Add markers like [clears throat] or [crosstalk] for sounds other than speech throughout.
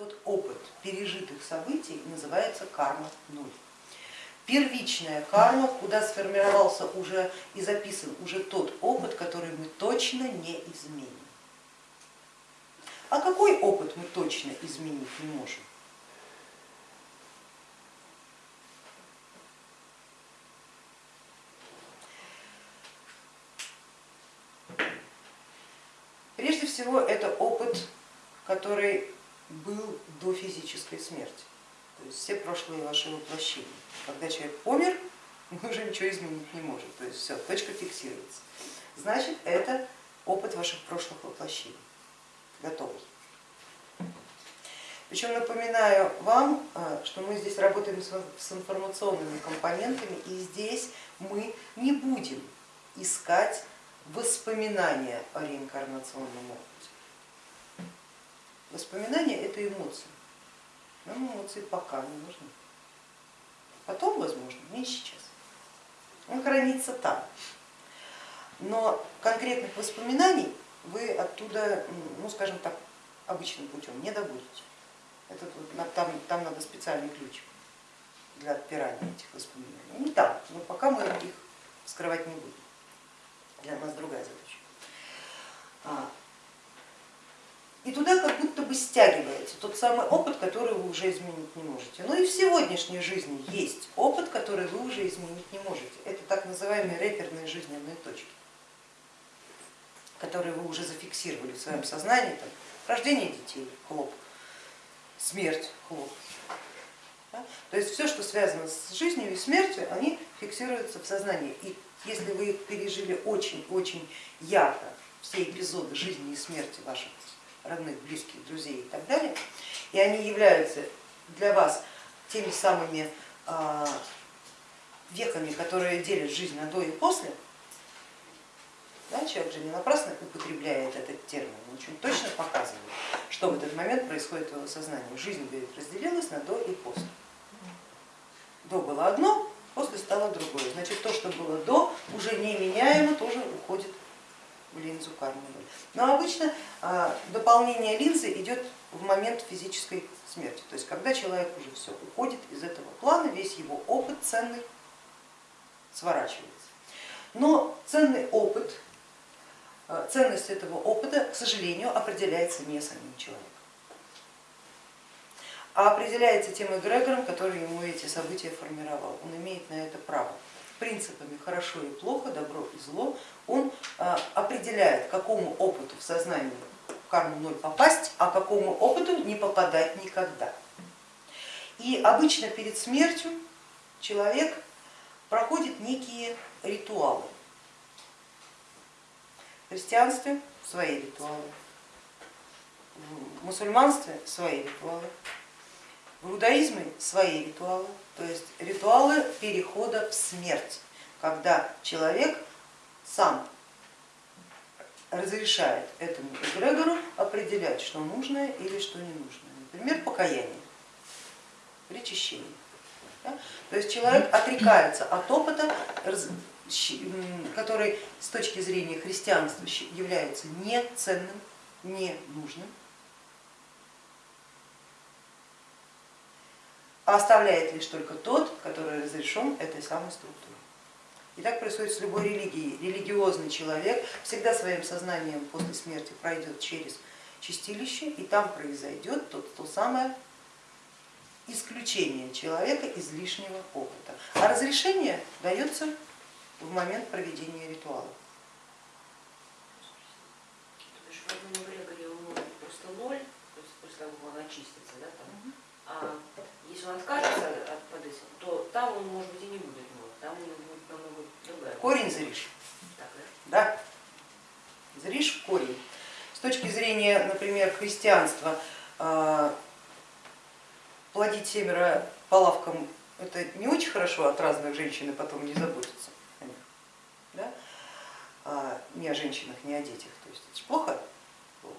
вот опыт пережитых событий называется карма ноль. Первичная карма, куда сформировался уже и записан уже тот опыт, который мы точно не изменим. А какой опыт мы точно изменить не можем? Прежде всего это опыт, который был до физической смерти, то есть все прошлые ваши воплощения. Когда человек помер, он уже ничего изменить не может, то есть все, точка фиксируется. Значит, это опыт ваших прошлых воплощений, готовый. Причем напоминаю вам, а, что мы здесь работаем с информационными компонентами, и здесь мы не будем искать воспоминания о реинкарнационном опыте. Воспоминания это эмоции. Нам эмоции пока не нужны. Потом, возможно, не сейчас. Он хранится там. Но конкретных воспоминаний вы оттуда, ну скажем так, обычным путем не добудете. Это, там, там надо специальный ключ для отпирания этих воспоминаний. Не там, но пока мы их скрывать не будем для нас другая задача. А, и туда как будто бы стягивается тот самый опыт, который вы уже изменить не можете. Но и в сегодняшней жизни есть опыт, который вы уже изменить не можете. Это так называемые реперные жизненные точки, которые вы уже зафиксировали в своем сознании. Там, рождение детей, хлоп, смерть, хлоп. Да? То есть все, что связано с жизнью и смертью, они фиксируются в сознании. И если вы пережили очень-очень ярко все эпизоды жизни и смерти ваших родных, близких, друзей и так далее, и они являются для вас теми самыми а, веками, которые делят жизнь на до и после, да, человек же не напрасно употребляет этот термин, он очень точно показывает, что в этот момент происходит в его сознании. Жизнь говорит, разделилась на до и после. До было одно, после стало другое. Значит, то, что было до, уже неменяемо тоже уходит линзу кармы. Но обычно а, дополнение линзы идет в момент физической смерти, то есть когда человек уже все уходит из этого плана, весь его опыт ценный сворачивается. Но ценный опыт, а, ценность этого опыта, к сожалению, определяется не самим человеком а определяется тем эгрегором, который ему эти события формировал. Он имеет на это право. Принципами хорошо и плохо, добро и зло он а, определяет, какому опыту в сознании карму ноль попасть, а какому опыту не попадать никогда. И обычно перед смертью человек проходит некие ритуалы. В христианстве свои ритуалы, в мусульманстве свои ритуалы, в иудаизме свои ритуалы, то есть ритуалы перехода в смерть, когда человек сам разрешает этому эгрегору определять, что нужное или что не нужное. Например, покаяние, причащение. Да? То есть человек отрекается от опыта, который с точки зрения христианства является неценным, ненужным, а оставляет лишь только тот, который разрешен этой самой структурой. И так происходит с любой религией. Религиозный человек всегда своим сознанием после смерти пройдет через чистилище, и там произойдет то, то самое исключение человека из лишнего опыта. А разрешение дается в момент проведения ритуала. Просто ноль, то есть после того, как он очистится, да, там, а если он откажется от подыска, то там он может быть и не будет мод, там у него будет намного другая. Корень зришь. да? Да, зришь корень. С точки зрения, например, христианства, а, плодить семеро по лавкам это не очень хорошо, от разных женщин и потом не заботиться о них. Да? А, не о женщинах, не о детях. То есть это же плохо? плохо.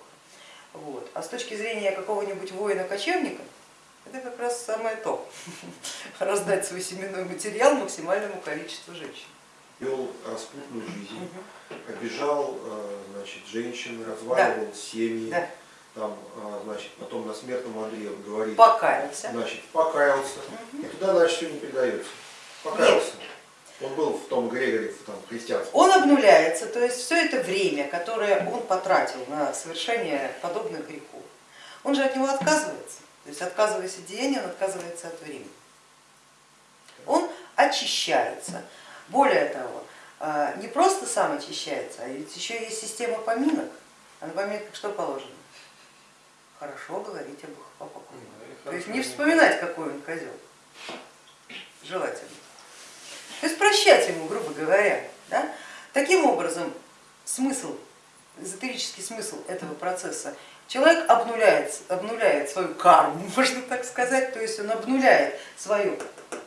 Вот. А с точки зрения какого-нибудь воина-кочевника, это как раз самое то, [laughs] раздать свой семенной материал максимальному количеству женщин. Вел распутную жизнь, обижал э, значит, женщин, разваливал да. семьи, да. там, а, значит, потом на смертном он говорит, Покаялся. значит, покаялся, и туда дальше все не передается. Покаялся. Он был в том Грегоре, в том христианском. Он обнуляется, то есть все это время, которое он потратил на совершение подобных грехов, он же от него отказывается. То есть отказываясь от деяния, он отказывается от времени. Он очищается. Более того, а, не просто сам очищается, а ведь еще есть система поминок. А на поминках что положено? Хорошо говорить об покойном. То есть не вспоминать, какой он козел. Желательно. То есть прощать ему, грубо говоря. Да? Таким образом, смысл, эзотерический смысл этого процесса, человек обнуляет, обнуляет свою карму, [laughs] можно так сказать, то есть он обнуляет свою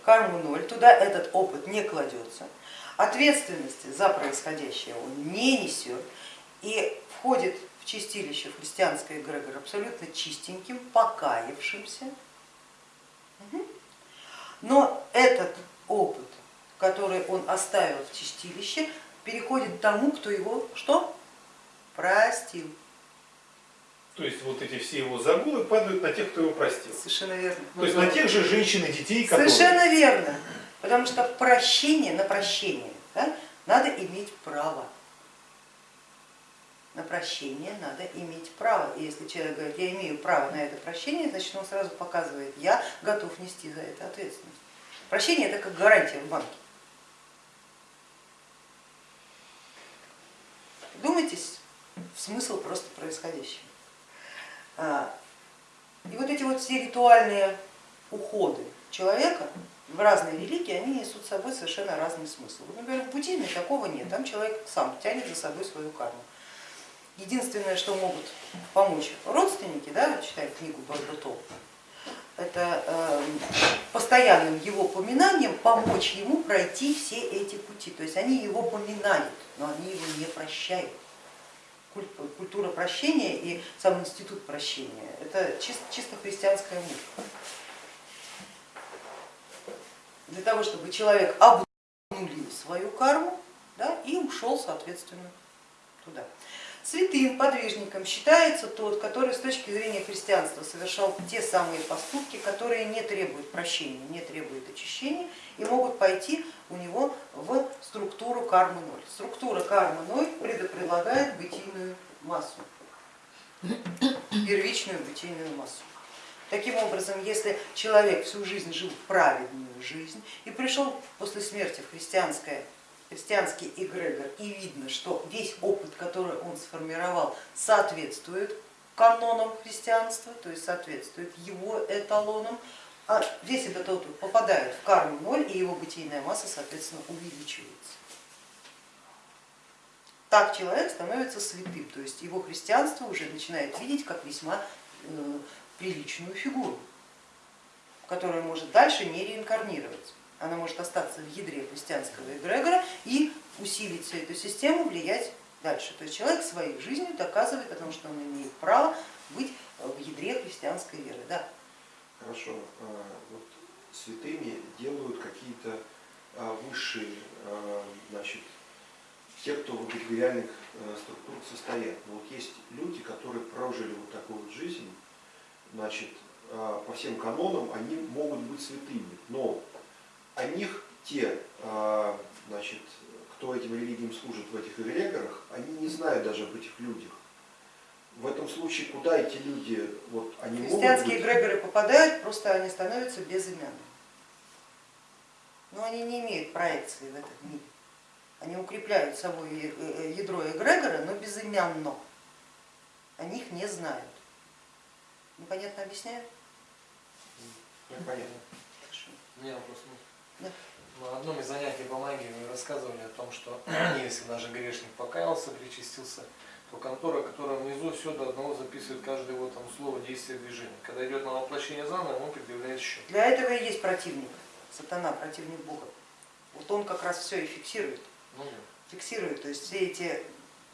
карму ноль, туда этот опыт не кладется, ответственности за происходящее он не несет и входит в чистилище христианское эгрегор абсолютно чистеньким, покаявшимся. Но этот опыт, который он оставил в чистилище, переходит тому, кто его что? Простил. То есть вот эти все его загулы падают на тех, кто его простил. Совершенно верно. То есть на тех же женщин и детей, которые... Совершенно верно. Потому что прощение, на прощение да, надо иметь право. На прощение надо иметь право. И если человек говорит, я имею право на это прощение, значит он сразу показывает, я готов нести за это ответственность. Прощение это как гарантия в банке. Думайтесь в смысл просто происходящего. А, и вот эти вот все ритуальные уходы человека в разные религии, они несут с собой совершенно разный смысл. Вот, например, в буддизме такого нет, там человек сам тянет за собой свою карму. Единственное, что могут помочь родственники, да, читая книгу Бардутов, это э, постоянным его поминанием помочь ему пройти все эти пути. То есть они его поминают, но они его не прощают культура прощения и сам институт прощения. Это чисто, чисто христианская мысль. Для того, чтобы человек обнулил свою карму да, и ушел, соответственно, туда. Святым подвижником считается тот, который с точки зрения христианства совершал те самые поступки, которые не требуют прощения, не требуют очищения и могут пойти у него в структуру кармы ноль. Структура кармы ноль предполагает бытийную массу, первичную бытийную массу. Таким образом, если человек всю жизнь жил праведную жизнь и пришел после смерти в христианское христианский эгрегор и видно, что весь опыт, который он сформировал, соответствует канонам христианства, то есть соответствует его эталонам, а весь этот опыт попадает в карму ноль и его бытийная масса, соответственно, увеличивается. Так человек становится святым, то есть его христианство уже начинает видеть как весьма э, приличную фигуру, которая может дальше не реинкарнироваться она может остаться в ядре христианского эгрегора и усилить всю эту систему, влиять дальше. То есть человек своей жизнью доказывает о том, что он имеет право быть в ядре христианской веры. Да. Хорошо. А, вот святыми делают какие-то а, высшие, а, значит, те, кто в эгрегориальных структурах состоят. Но вот есть люди, которые прожили вот такую вот жизнь, значит, по всем канонам они могут быть святыми, но о них те, значит, кто этим религиям служит в этих эгрегорах, они не знают даже об этих людях. В этом случае куда эти люди, вот они Христианские могут быть... эгрегоры попадают, просто они становятся безымянными. Но они не имеют проекции в этом мире. Они укрепляют собой э, э, ядро эгрегора, но безымянно. О них не знают. Непонятно объясняю? Непонятно. У меня вопрос. На одном из занятий по магии вы рассказывали о том, что [clears throat] если даже грешник покаялся, причастился, то контора, которая внизу, все до одного записывает каждое его там слово, действие, движение. Когда идет на воплощение заново, он предъявляет счет. Для этого и есть противник, сатана, противник Бога. Вот он как раз все и фиксирует. Ну, да. Фиксирует, то есть все эти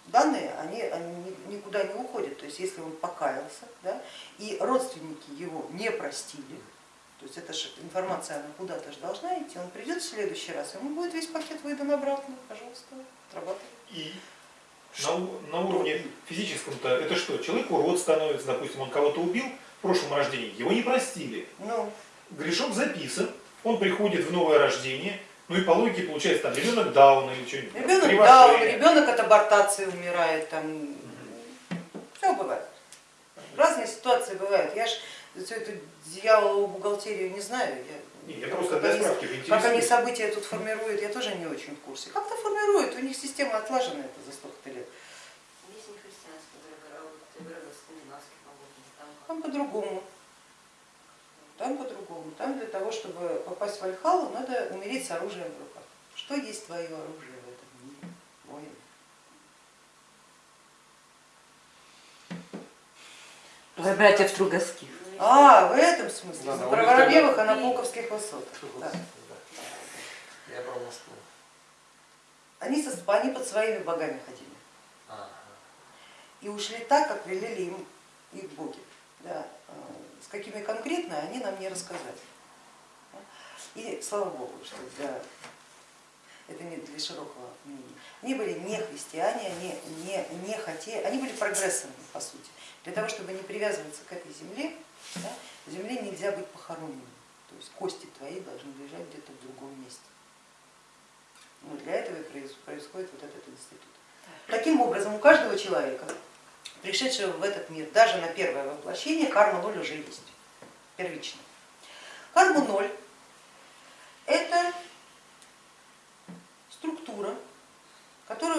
данные, они, они никуда не уходят. То есть если он покаялся, да, и родственники его не простили, то есть эта же информация, она куда-то же должна идти, он придет в следующий раз, ему будет весь пакет выдан обратно, пожалуйста, отрабатывай. И? На, на уровне физическом-то это что? Человек урод становится, допустим, он кого-то убил в прошлом рождении, его не простили. Ну, Грешок записан, он приходит в новое рождение, ну и по логике получается там ребенок Дауна или что-нибудь. ребенок кривошея. даун, ребенок от абортации умирает, там, все бывает. Разные ситуации бывают. Я ж всю эту дьяволову бухгалтерию не знаю. Я, Не, я просто для как они- справки Как они события тут формируют, я тоже не очень в курсе. Как-то формируют, у них система отлажена это за столько лет. Здесь не христианский эгрегор, а по-моему, там по-другому. Там по-другому. Там для того, чтобы попасть в Альхалу, надо умереть с оружием в руках. Что есть твое оружие в этом мире, воин? Ой, братьев Стругацких. А, в этом смысле. Да, Про Воробьевых и на Пулковских высотах. Да. Да. Я про Москву. Они, со, они под своими богами ходили. Ага. И ушли так, как велели им их боги. Да. а, С какими конкретно, они нам не рассказали. И слава Богу, что для, это не для широкого мнения. Они были не христиане, они не, не хотели, они были прогрессорами, по сути. Для того, чтобы не привязываться к этой земле, да, в земле нельзя быть похороненным. То есть кости твои должны лежать где-то в другом месте. Ну, для этого и проис- происходит вот этот институт. Таким образом, у каждого человека, пришедшего в этот мир, даже на первое воплощение, карма ноль уже есть, первично. Карма ноль это структура,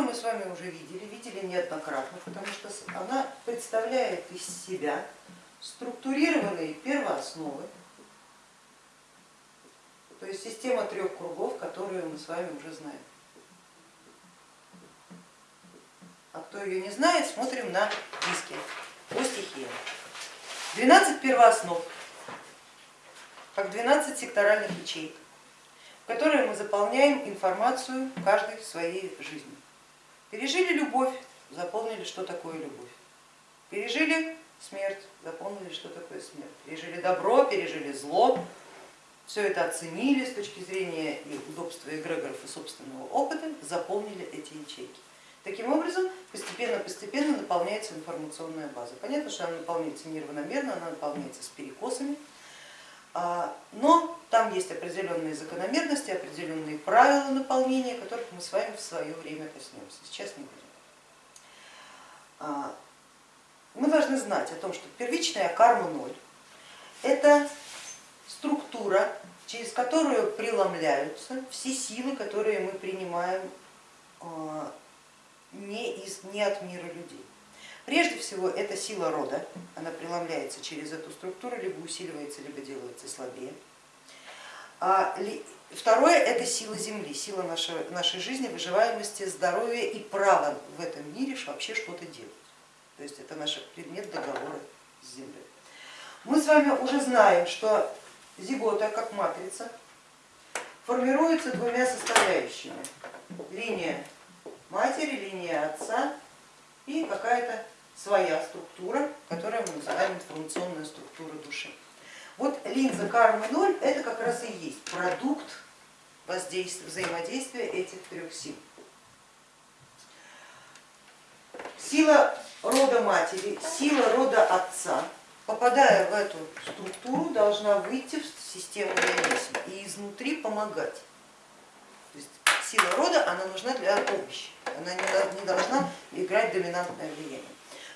которую мы с вами уже видели, видели неоднократно, потому что она представляет из себя структурированные первоосновы, то есть система трех кругов, которую мы с вами уже знаем. А кто ее не знает, смотрим на диске по стихиям. 12 первооснов, как 12 секторальных ячеек, в которые мы заполняем информацию каждой своей жизни. Пережили любовь, запомнили, что такое любовь. Пережили смерть, запомнили, что такое смерть. Пережили добро, пережили зло, все это оценили с точки зрения и удобства эгрегоров и собственного опыта, запомнили эти ячейки. Таким образом, постепенно-постепенно наполняется информационная база. Понятно, что она наполняется неравномерно, она наполняется с перекосами, а, но там есть определенные закономерности, определенные правила наполнения, которых мы с вами в свое время коснемся. Сейчас не будем. А, Мы должны знать о том, что первичная карма ноль это структура, через которую преломляются все силы, которые мы принимаем а, не, из, не от мира людей. Прежде всего это сила рода, она преломляется через эту структуру, либо усиливается, либо делается слабее. А, второе это сила Земли, сила нашей, нашей жизни, выживаемости, здоровья и права в этом мире вообще что-то делать. То есть это наш предмет договора с Землей. Мы с вами уже знаем, что зигота, как матрица, формируется двумя составляющими. Линия матери, линия отца и какая-то своя структура, которую мы называем информационная структура души. Вот линза кармы ноль это как раз и есть продукт взаимодействия этих трех сил. Сила рода матери, сила рода отца, попадая в эту структуру, должна выйти в систему реализма и изнутри помогать. То есть сила рода, она нужна для помощи, она не должна играть доминантное влияние.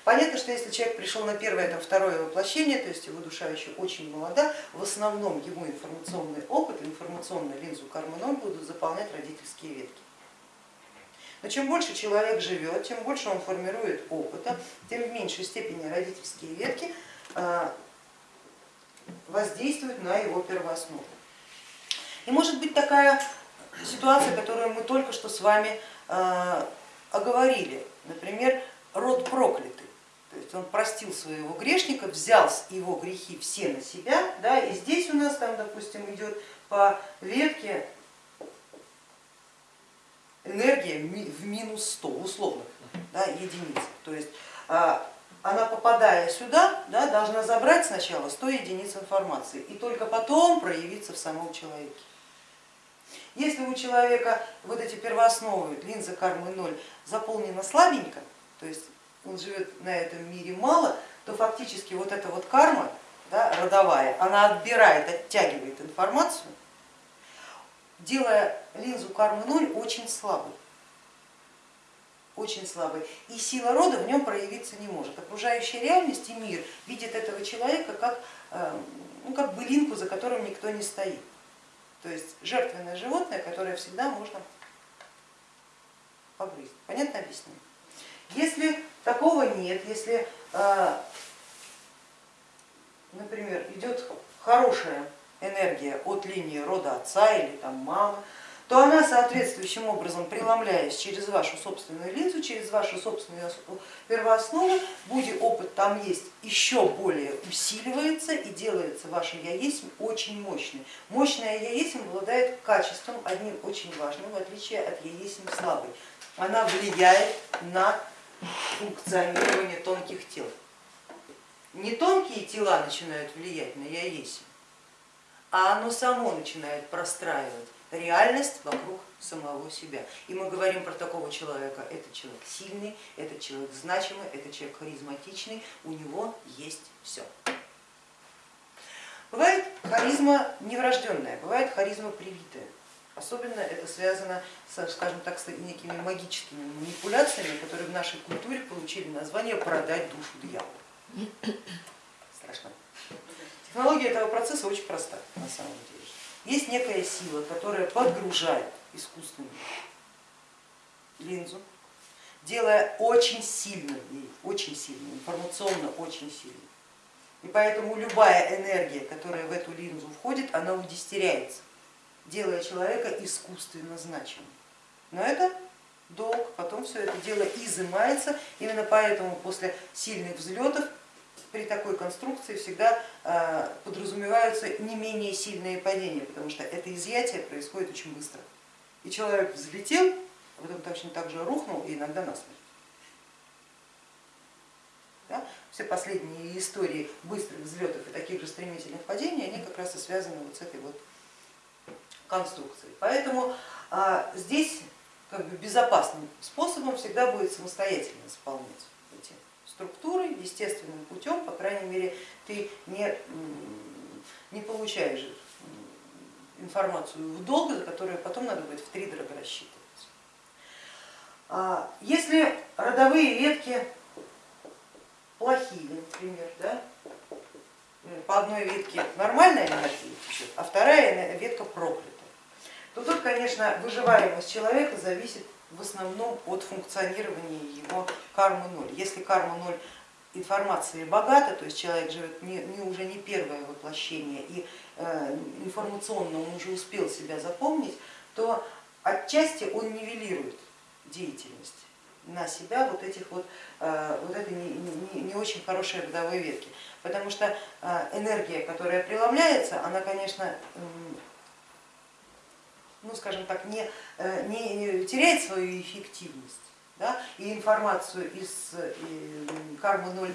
Понятно, что если человек пришел на первое, там, второе воплощение, то есть его душа еще очень молода, в основном его информационный опыт, информационную линзу кармы ноль будут заполнять родительские ветки. Но чем больше человек живет, тем больше он формирует опыта, тем в меньшей степени родительские ветки а, воздействуют на его первооснову. И может быть такая ситуация, которую мы только что с вами а, оговорили, например, род проклятый. То есть он простил своего грешника, взял его грехи все на себя, да, и здесь у нас там, допустим, идет по ветке энергия в минус 100, условных да, единиц. То есть а, она, попадая сюда, да, должна забрать сначала 100 единиц информации и только потом проявиться в самом человеке. Если у человека вот эти первоосновы, линза кармы ноль, заполнена слабенько, то есть он живет на этом мире мало, то фактически вот эта вот карма да, родовая, она отбирает, оттягивает информацию, делая линзу кармы ноль очень слабой очень слабый, и сила рода в нем проявиться не может. Окружающая реальность и мир видит этого человека как, э, ну, как былинку, за которым никто не стоит. То есть жертвенное животное, которое всегда можно погрызть. Понятно объяснение? Если такого нет, если, э, например, идет хорошая энергия от линии рода отца или там мамы, то она соответствующим образом, преломляясь через вашу собственную линзу, через вашу собственную первооснову, будет опыт там есть, еще более усиливается и делается ваше я есть очень мощный. Мощная я есть обладает качеством одним очень важным, в отличие от я есть слабой. Она влияет на функционирование тонких тел. Не тонкие тела начинают влиять на я есть, а оно само начинает простраивать реальность вокруг самого себя. И мы говорим про такого человека, это человек сильный, это человек значимый, это человек харизматичный, у него есть все. Бывает харизма неврожденная, бывает харизма привитая. Особенно это связано, с, скажем так, с некими магическими манипуляциями, которые в нашей культуре получили название продать душу дьяволу. Страшно. Технология этого процесса очень проста на самом деле. Есть некая сила, которая подгружает искусственную линзу, делая очень сильно, очень сильно, информационно очень сильно. И поэтому любая энергия, которая в эту линзу входит, она удистеряется, делая человека искусственно значимым. Но это долг, потом все это дело изымается, именно поэтому после сильных взлетов при такой конструкции всегда а, подразумеваются не менее сильные падения, потому что это изъятие происходит очень быстро. И человек взлетел, а потом точно так же рухнул и иногда насмерть. Да? Все последние истории быстрых взлетов и таких же стремительных падений, они как раз и связаны вот с этой вот конструкцией. Поэтому а, здесь как бы безопасным способом всегда будет самостоятельно заполнять эти структуры естественным путем, по крайней мере, ты не, не получаешь информацию в долг, за которую потом надо будет в три дорого рассчитывать. А если родовые ветки плохие, например, да, по одной ветке нормальная энергия а вторая ветка проклята, то тут, конечно, выживаемость человека зависит в основном от функционирования его кармы ноль. Если карма ноль информации богата, то есть человек живет не, не уже не первое воплощение и э, информационно он уже успел себя запомнить, то отчасти он нивелирует деятельность на себя вот этих вот, э, вот этой не, не, не очень хорошей родовой ветки. Потому что э, энергия, которая преломляется, она, конечно, ну, скажем так, не, э, не теряет свою эффективность да, и информацию из кармы ноль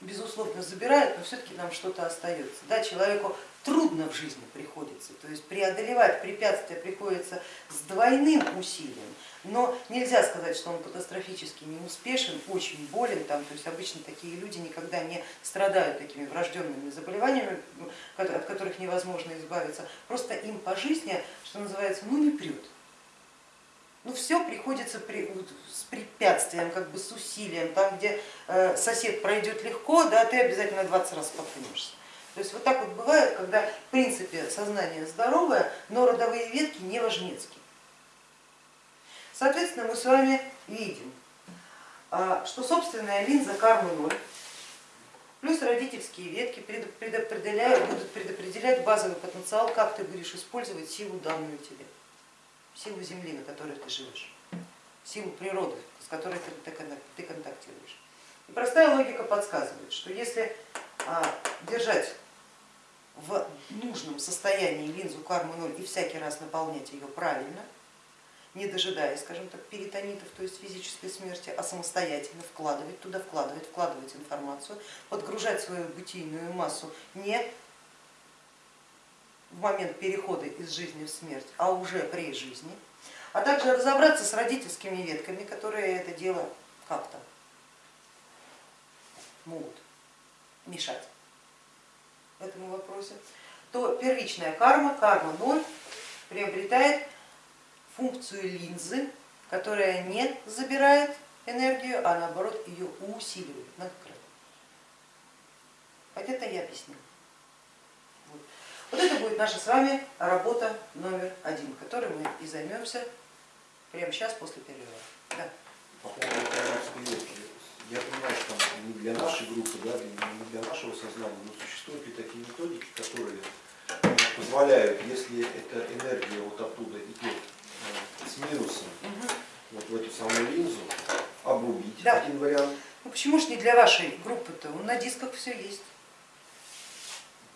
безусловно забирают, но все-таки нам что-то остается. Да, человеку трудно в жизни приходится, то есть преодолевать препятствия приходится с двойным усилием, но нельзя сказать, что он катастрофически не успешен, очень болен, там, то есть обычно такие люди никогда не страдают такими врожденными заболеваниями, от которых невозможно избавиться, просто им по жизни, что называется, ну не прет. Ну все приходится при, с препятствием, как бы с усилием, там где э, сосед пройдет легко, да, ты обязательно 20 раз споткнешься. То есть вот так вот бывает, когда в принципе сознание здоровое, но родовые ветки не важнецкие. Соответственно, мы с вами видим, а, что собственная линза кармы ноль плюс родительские ветки предопределяют, будут предопределять базовый потенциал, как ты будешь использовать силу данную тебе, силу Земли, на которой ты живешь, силу природы, с которой ты контактируешь. И простая логика подсказывает, что если а, держать в нужном состоянии линзу кармы 0 и всякий раз наполнять ее правильно, не дожидаясь, скажем так, перитонитов, то есть физической смерти, а самостоятельно вкладывать туда, вкладывать, вкладывать информацию, подгружать свою бытийную массу не в момент перехода из жизни в смерть, а уже при жизни, а также разобраться с родительскими ветками, которые это дело как-то могут мешать этому вопросе, то первичная карма, карма 0, приобретает функцию линзы, которая не забирает энергию, а наоборот ее усиливает многократно. Это я объяснила. Вот. это будет наша с вами работа номер один, которой мы и займемся прямо сейчас после перерыва. Да. По. Я понимаю, что не для нашей группы, да, не для нашего сознания, но существуют ли такие методики, которые позволяют, если эта энергия вот оттуда с минусом, вот в эту самую линзу, обрубить, Да. один вариант. Ну почему же не для вашей группы-то? На дисках все есть.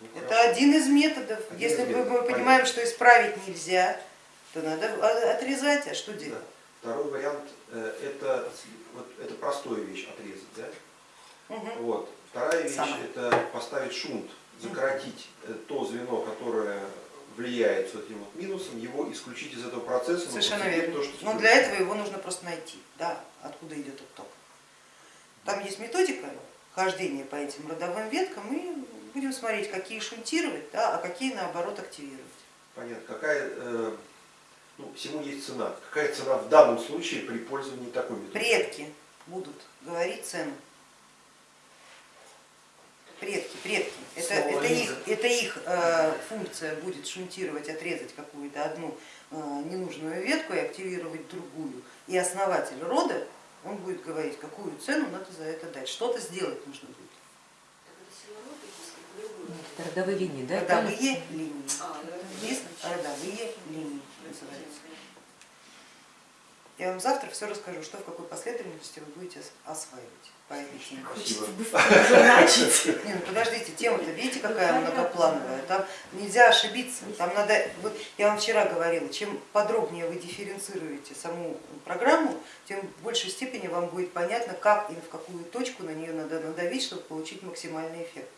Ну, Это хорошо. один из методов. Один Если из мы методов, понимаем, что исправить нельзя, то надо о- отрезать, а что Да. делать? Второй вариант э, это, вот, это простая вещь отрезать, да? Мгм. Вот. Вторая вещь Самое. это поставить шунт, закоротить э, то звено, которое влияет с этим вот минусом, его исключить из этого процесса. но Совершенно верно. то, что Но для этого его нужно просто найти, да, откуда идет этот ток. Там есть методика хождения по этим родовым веткам, и будем смотреть, какие шунтировать, да, а какие наоборот активировать. Понятно. Какая, э, ну, всему есть цена. Какая цена в данном случае при пользовании такой методикой? Предки будут говорить цену. Предки, предки. Это, это их, это их э, функция будет шунтировать, отрезать какую-то одну э, ненужную ветку и активировать другую. И основатель рода, он будет говорить, какую цену надо за это дать. Что-то сделать нужно будет. Это родовые линии, да? Родовые линии. А, родовые линии называется. Я вам завтра все расскажу, что в какой последовательности вы будете ос- осваивать по этой теме. [laughs] Не, ну подождите, тема-то видите какая многоплановая, там нельзя ошибиться, там надо, вот я вам вчера говорила, чем подробнее вы дифференцируете саму программу, тем в большей степени вам будет понятно, как и в какую точку на нее надо надавить, чтобы получить максимальный эффект.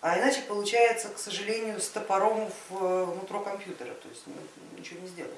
А иначе получается, к сожалению, с топором в, э, внутро компьютера, то есть ну, ничего не сделаешь.